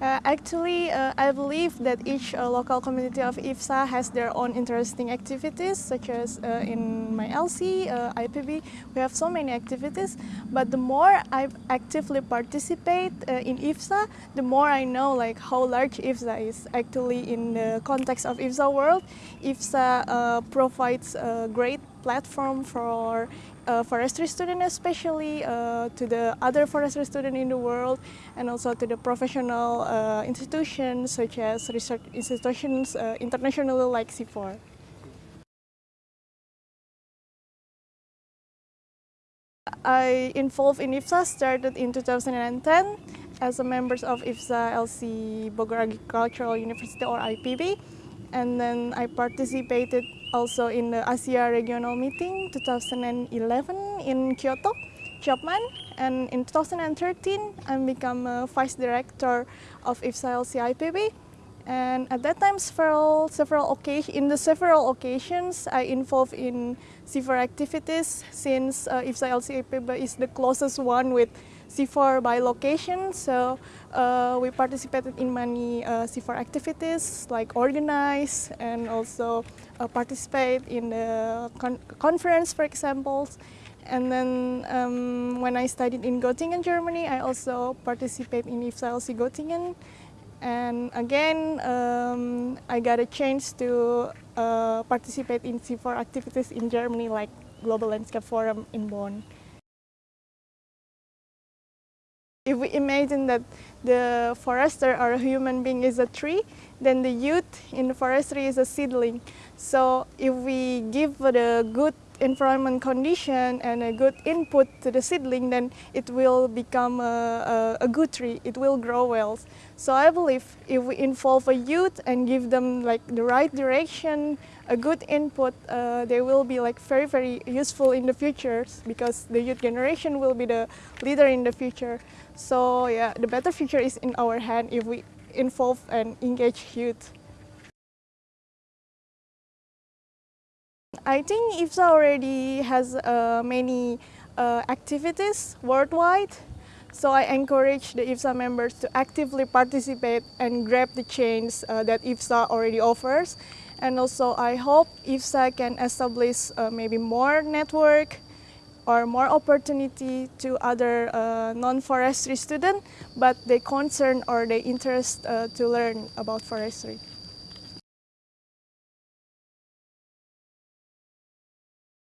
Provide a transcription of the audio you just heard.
Uh, actually, uh, I believe that each uh, local community of IFSA has their own interesting activities, such as uh, in my LC, uh, IPB, we have so many activities. But the more I actively participate uh, in IFSA, the more I know like how large IFSA is. Actually, in the context of IFSA world, IFSA provides great platform for uh, forestry student especially, uh, to the other forestry student in the world, and also to the professional uh, institutions such as research institutions uh, internationally like CIFOR. I involved in IFSA started in 2010 as a member of IFSA LC Bogor Agricultural University or IPB and then I participated also in the Asia Regional Meeting 2011 in Kyoto, Japan. And in 2013, I became a Vice Director of IFSA IPB. And at that time, several, several in the several occasions, I involved in CIFOR activities since uh, IFSA IPB is the closest one with CIFOR by location. So uh, we participated in many uh, CIFOR activities like organize and also uh, participate in the con conference, for example. And then um, when I studied in Göttingen, Germany, I also participate in IFSA Göttingen. And again, um, I got a chance to uh, participate in CIFOR activities in Germany, like Global Landscape Forum in Bonn. If we imagine that the forester or a human being is a tree, then the youth in the forestry is a seedling. So if we give the good environment condition and a good input to the seedling, then it will become a, a, a, good tree, it will grow well. So I believe if we involve a youth and give them like the right direction, a good input, uh, they will be like very, very useful in the future because the youth generation will be the leader in the future. So yeah, the better future is in our hand if we involve and engage youth. I think IFSA already has uh, many uh, activities worldwide, so I encourage the IFSA members to actively participate and grab the change uh, that IFSA already offers. And also I hope IFSA can establish uh, maybe more network or more opportunity to other uh, non-forestry students, but they concern or they interest uh, to learn about forestry.